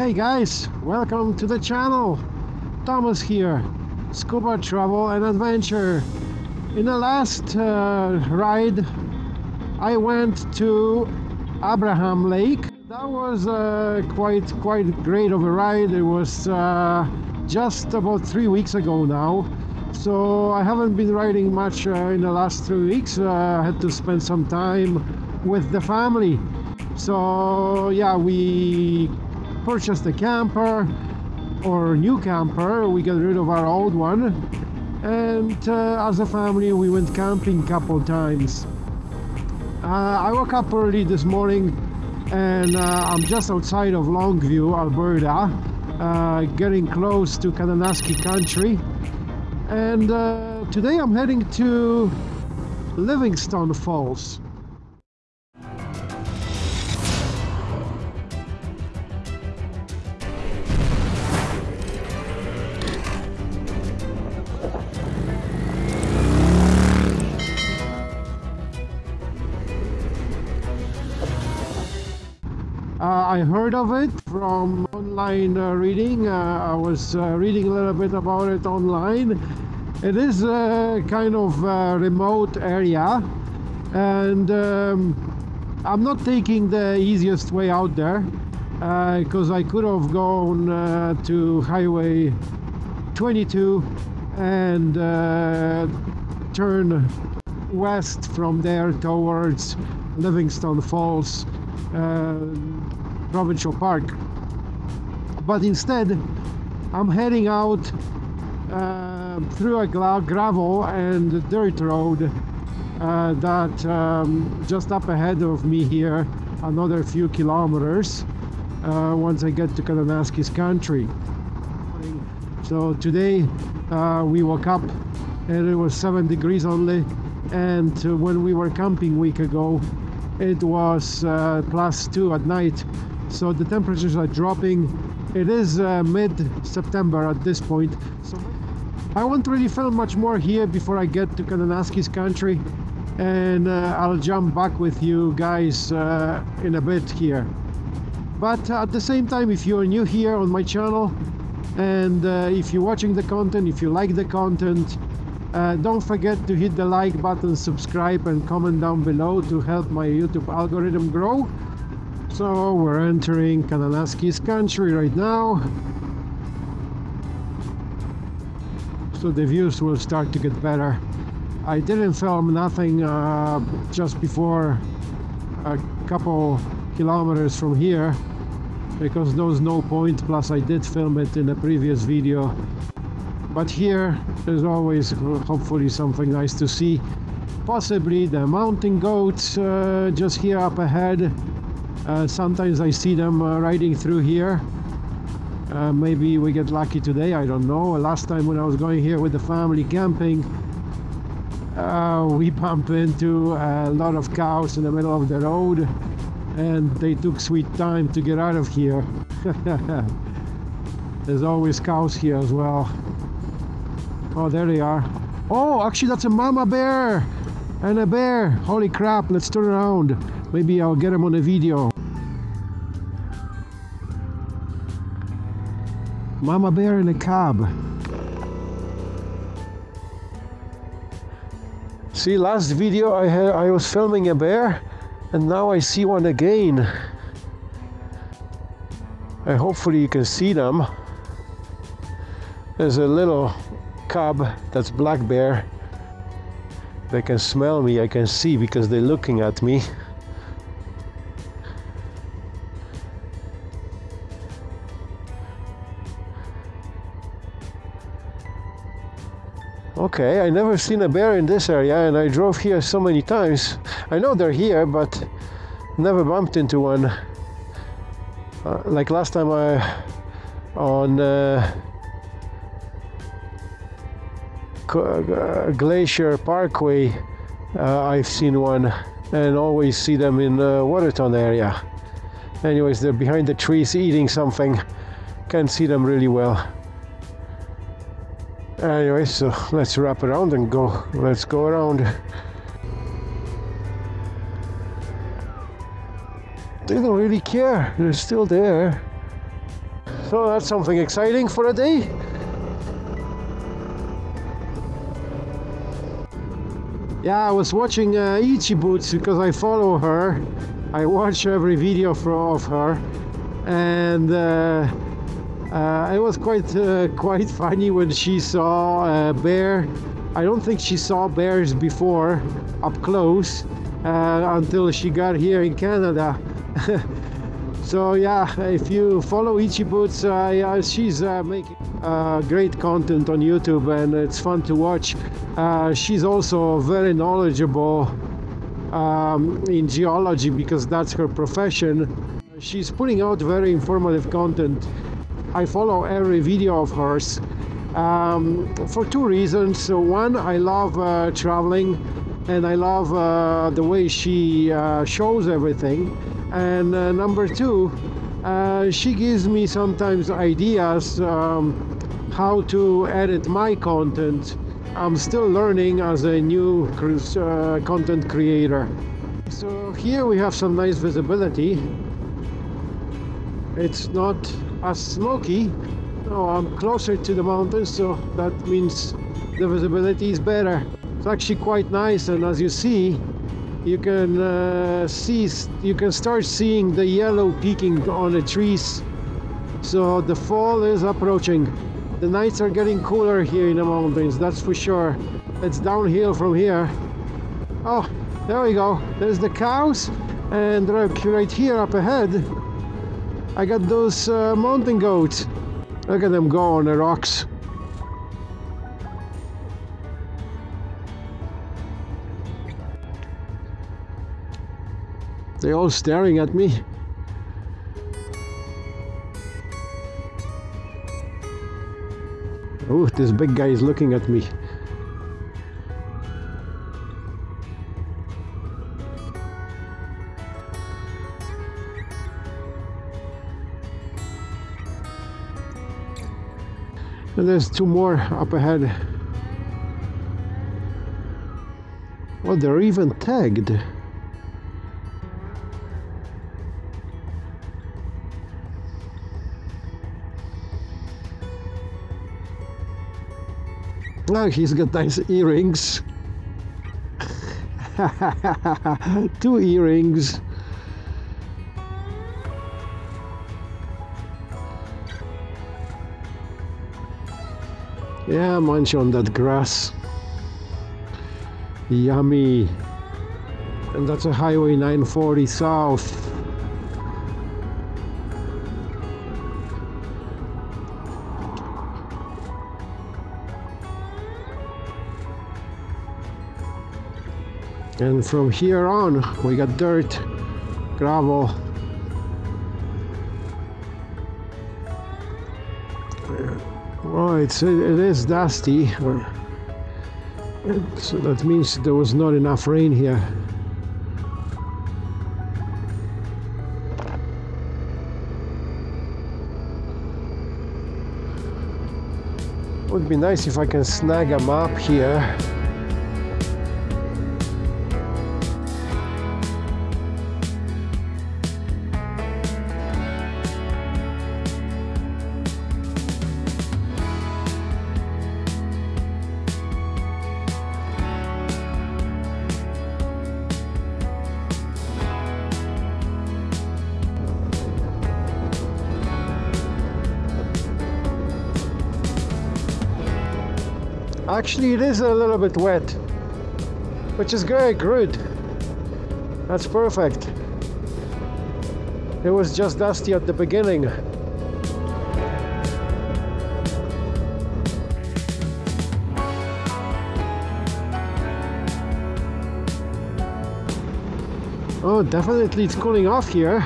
Hey guys, welcome to the channel. Thomas here, scuba travel and adventure. In the last uh, ride, I went to Abraham Lake. That was uh, quite quite great of a ride. It was uh, just about three weeks ago now. So I haven't been riding much uh, in the last three weeks. Uh, I had to spend some time with the family. So yeah, we purchased a camper or new camper. We got rid of our old one. And uh, as a family, we went camping a couple times. Uh, I woke up early this morning and uh, I'm just outside of Longview, Alberta, uh, getting close to Kananaskis country and uh, today I'm heading to Livingstone Falls. I heard of it from online uh, reading. Uh, I was uh, reading a little bit about it online. It is a kind of a remote area and um, I'm not taking the easiest way out there because uh, I could have gone uh, to Highway 22 and turn west from there towards Livingstone Falls uh, provincial park. But instead I'm heading out uh, through a gravel and dirt road uh, that um, just up ahead of me here another few kilometers uh, once I get to Kananaskis country. So today uh, we woke up and it was 7 degrees only and when we were camping week ago it was uh, plus 2 at night so the temperatures are dropping. It is uh, mid-September at this point. So I won't really film much more here before I get to Kananaskis country. And uh, I'll jump back with you guys uh, in a bit here. But at the same time if you're new here on my channel and uh, if you're watching the content if you like the content uh, don't forget to hit the like button, subscribe and comment down below to help my YouTube algorithm grow. So we're entering Kananaskis country right now. So the views will start to get better. I didn't film nothing uh, just before a couple kilometers from here because there was no point plus I did film it in a previous video but here there's always hopefully something nice to see possibly the mountain goats uh, just here up ahead uh, sometimes I see them uh, riding through here uh, maybe we get lucky today I don't know last time when I was going here with the family camping uh, we bumped into a lot of cows in the middle of the road and they took sweet time to get out of here there's always cows here as well Oh, there they are. Oh, actually that's a mama bear and a bear. Holy crap, let's turn around. Maybe I'll get them on a video. Mama bear in a cab. See, last video I had, I was filming a bear and now I see one again. And hopefully you can see them. There's a little cub, that's black bear. They can smell me, I can see because they're looking at me. Okay, I never seen a bear in this area and I drove here so many times. I know they're here, but never bumped into one. Uh, like last time I on uh, uh, Glacier Parkway uh, I've seen one and always see them in the Waterton area anyways they're behind the trees eating something can't see them really well anyway so let's wrap around and go. Let's go around. They don't really care. They're still there. So that's something exciting for a day. Yeah, I was watching uh, Boots because I follow her. I watch every video for, of her, and uh, uh, it was quite uh, quite funny when she saw a bear. I don't think she saw bears before up close uh, until she got here in Canada. so yeah, if you follow Itchy Boots, uh, she's uh, making uh, great content on YouTube and it's fun to watch. Uh, she's also very knowledgeable um, in geology because that's her profession. She's putting out very informative content. I follow every video of hers um, for two reasons. So one, I love uh, traveling and I love uh, the way she uh, shows everything. And uh, number two, uh, she gives me sometimes ideas um, how to edit my content I'm still learning as a new uh, content creator. So here we have some nice visibility. It's not as smoky. No, I'm closer to the mountains, so that means the visibility is better. It's actually quite nice, and as you see, you can uh, see, you can start seeing the yellow peaking on the trees. So the fall is approaching. The nights are getting cooler here in the mountains, that's for sure. It's downhill from here. Oh, there we go. There's the cows. And right here up ahead, I got those uh, mountain goats. Look at them go on the rocks. They're all staring at me. Oh, this big guy is looking at me. And there's two more up ahead. Well, they're even tagged. Oh, he's got nice earrings. Two earrings. Yeah, munch on that grass. Yummy. And that's a Highway 940 South. and from here on we got dirt gravel well it's it is dusty. So that means there was not enough rain here. Would be nice if I can snag a map here Actually, it is a little bit wet, which is very good. That's perfect. It was just dusty at the beginning. Oh, definitely it's cooling off here.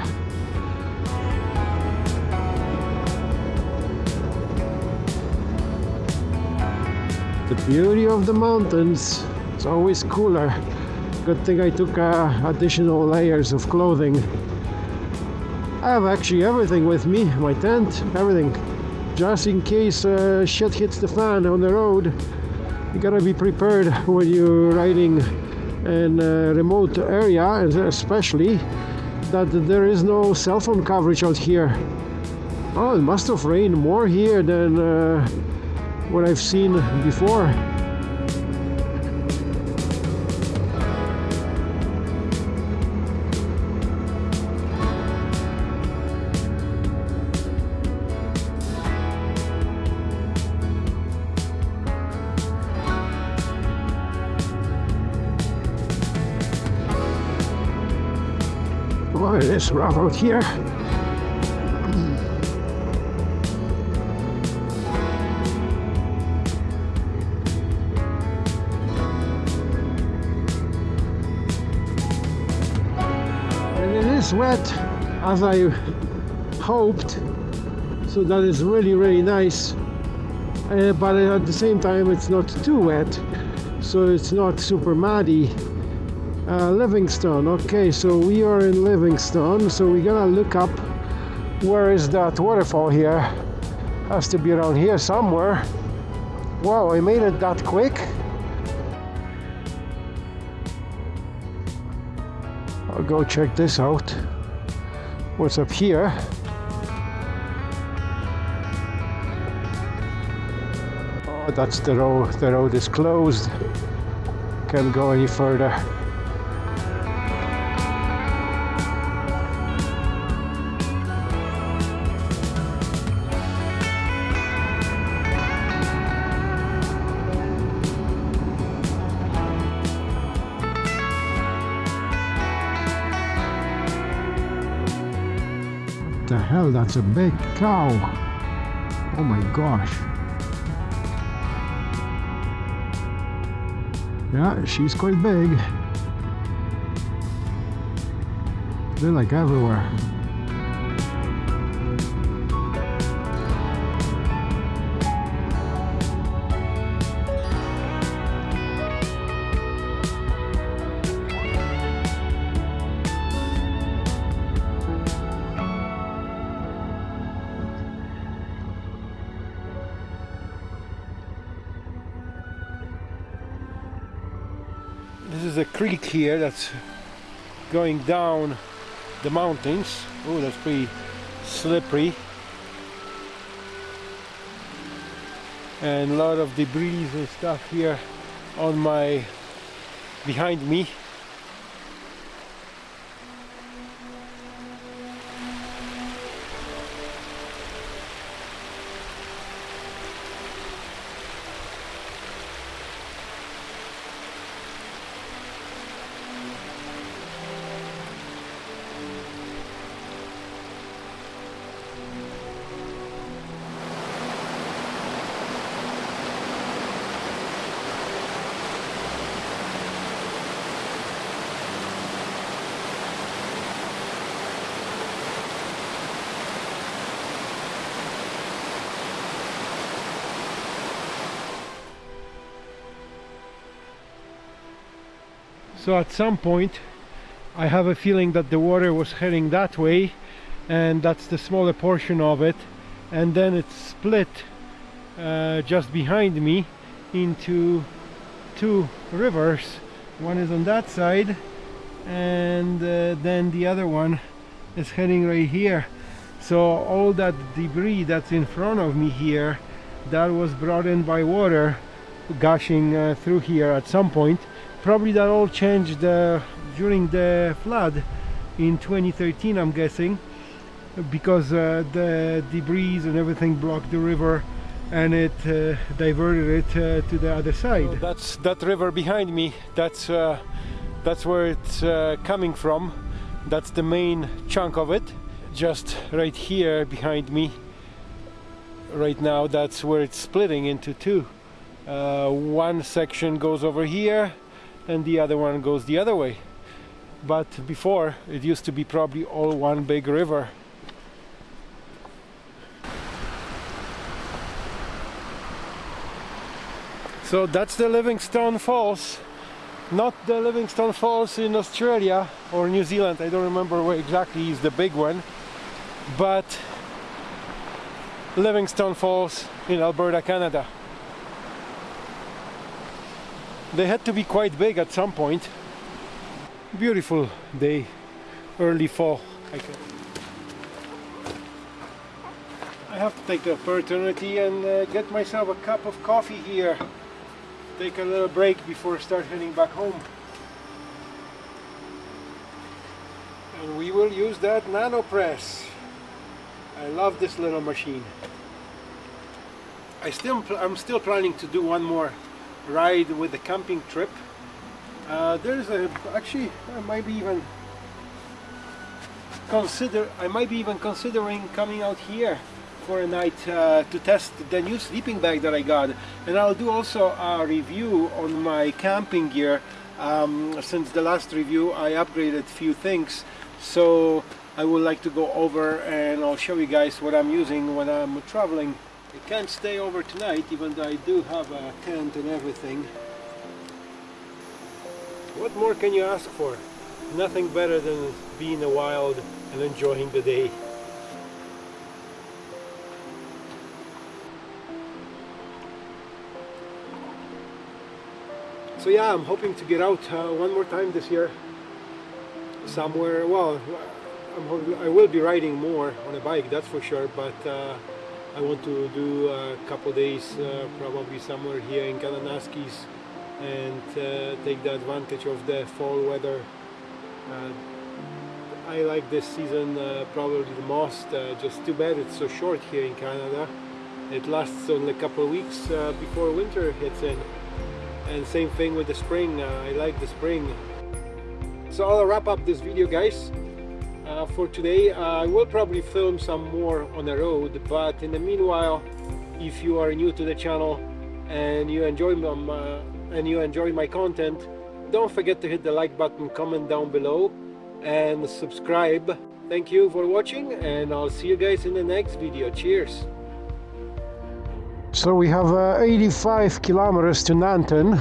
The beauty of the mountains it's always cooler. Good thing I took uh, additional layers of clothing. I have actually everything with me my tent everything. Just in case uh, shit hits the fan on the road you gotta be prepared when you're riding in a remote area especially that there is no cell phone coverage out here. Oh, it must have rained more here than uh, what I've seen before. Oh, it is rough out here. Is wet as I hoped, so that is really, really nice. Uh, but at the same time, it's not too wet, so it's not super muddy. Uh, Livingstone. Okay, so we are in Livingstone. So we're gonna look up where is that waterfall here. Has to be around here somewhere. Wow, I made it that quick. Go check this out. What's up here? Oh, that's the road. The road is closed. Can't go any further. That's a big cow. Oh my gosh. Yeah, she's quite big. They're like everywhere. Creek here that's going down the mountains. Oh, that's pretty slippery. And a lot of debris and stuff here on my behind me. So at some point I have a feeling that the water was heading that way and that's the smaller portion of it. And then it split uh, just behind me into two rivers. One is on that side and uh, then the other one is heading right here. So all that debris that's in front of me here that was brought in by water gushing uh, through here at some point probably that all changed uh, during the flood in 2013 I'm guessing because uh, the debris and everything blocked the river and it uh, diverted it uh, to the other side. So that's that river behind me. That's uh, that's where it's uh, coming from. That's the main chunk of it. Just right here behind me. Right now, that's where it's splitting into two. Uh, one section goes over here, and the other one goes the other way. But before, it used to be probably all one big river. So that's the Livingstone Falls. Not the Livingstone Falls in Australia or New Zealand, I don't remember where exactly is the big one, but Livingstone Falls in Alberta, Canada. They had to be quite big at some point. Beautiful day, early fall. I have to take the opportunity and uh, get myself a cup of coffee here. Take a little break before I start heading back home. And we will use that nano press. I love this little machine. I still, I'm still planning to do one more ride with the camping trip. Uh, there's a, actually, I might be even consider, I might be even considering coming out here for a night uh, to test the new sleeping bag that I got. And I'll do also a review on my camping gear. Um, since the last review I upgraded few things. So I would like to go over and I'll show you guys what I'm using when I'm traveling I can't stay over tonight even though I do have a tent and everything. What more can you ask for? Nothing better than being in the wild and enjoying the day. So yeah I'm hoping to get out uh, one more time this year. Somewhere well hoping, i will be riding more on a bike that's for sure but uh, I want to do a couple days uh, probably somewhere here in Kananaskis and uh, take the advantage of the fall weather. Uh, I like this season uh, probably the most just too bad it's so short here in Canada. It lasts only a couple of weeks before winter hits in. And same thing with the spring uh, I like the spring. So I'll wrap up this video guys uh, for today I will probably film some more on the road but in the meanwhile if you are new to the channel and you enjoy my, uh, and you enjoy my content don't forget to hit the like button comment down below and subscribe. Thank you for watching and I'll see you guys in the next video. Cheers. So we have uh, 85 kilometers to Nanton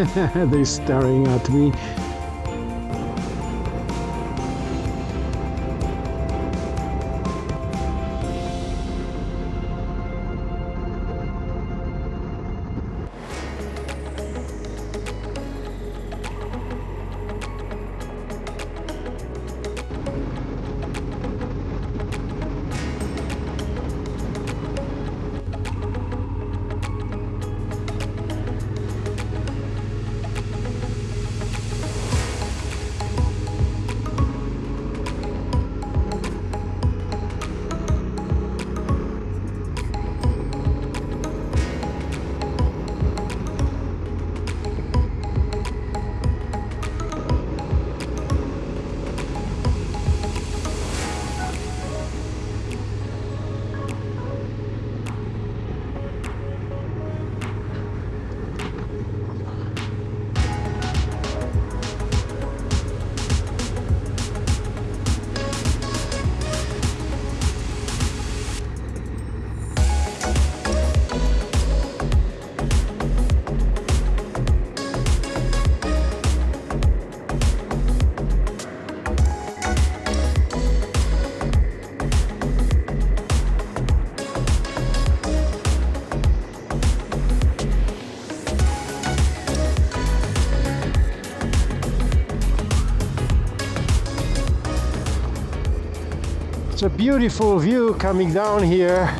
They're staring at me. It's a beautiful view coming down here.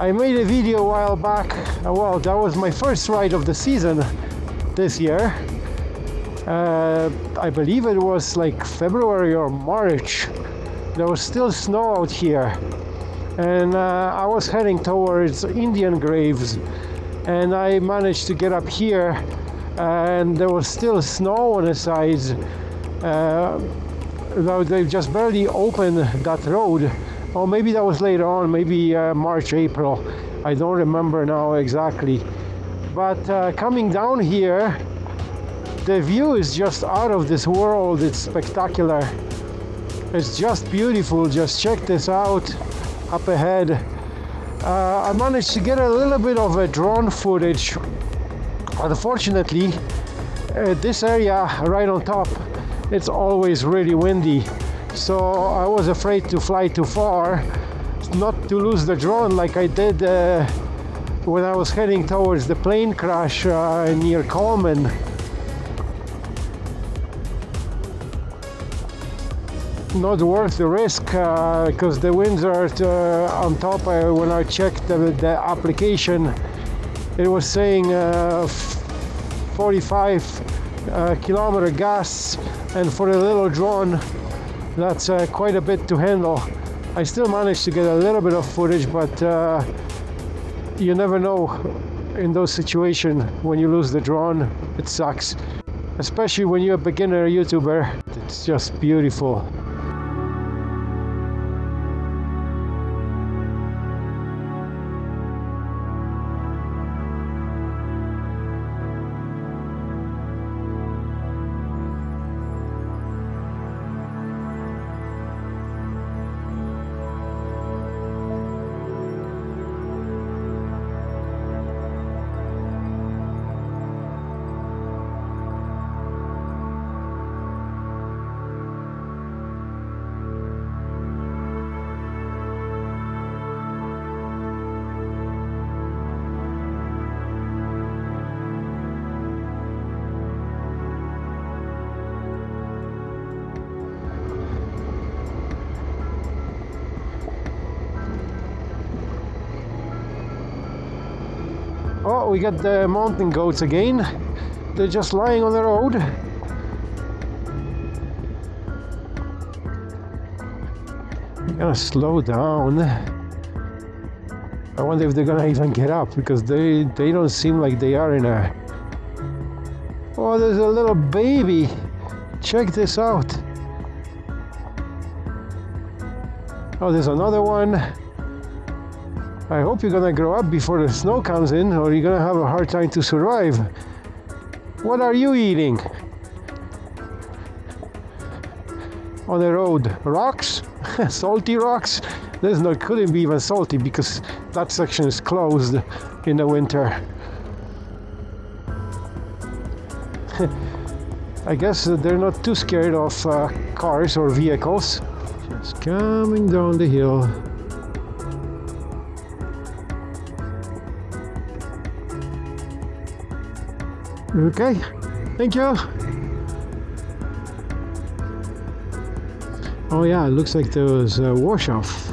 I made a video a while back. Uh, well, that was my first ride of the season this year. Uh, I believe it was like February or March. There was still snow out here. And uh, I was heading towards Indian Graves and I managed to get up here and there was still snow on the sides uh, though they just barely opened that road. Or maybe that was later on maybe uh, March April. I don't remember now exactly. But uh, coming down here the view is just out of this world. It's spectacular. It's just beautiful. Just check this out up ahead. Uh, I managed to get a little bit of a drone footage. Unfortunately uh, this area right on top it's always really windy so I was afraid to fly too far not to lose the drone like I did uh, when I was heading towards the plane crash uh, near Coleman. Not worth the risk because uh, the winds are uh, on top uh, when I checked the, the, application it was saying 45 uh, kilometer gas and for a little drone that's uh, quite a bit to handle. I still managed to get a little bit of footage but uh, you never know in those situations when you lose the drone it sucks. Especially when you're a beginner youtuber it's just beautiful we got the mountain goats again. They're just lying on the road. I'm gonna slow down. I wonder if they're gonna even get up because they they don't seem like they are in a. Oh, there's a little baby. Check this out. Oh, there's another one. I hope you're gonna grow up before the snow comes in or you're gonna have a hard time to survive. What are you eating? On the road, rocks? salty rocks? This not couldn't be even salty because that section is closed in the winter. I guess they're not too scared of uh, cars or vehicles. Just coming down the hill. Okay, thank you. Oh yeah, it looks like there was a wash off.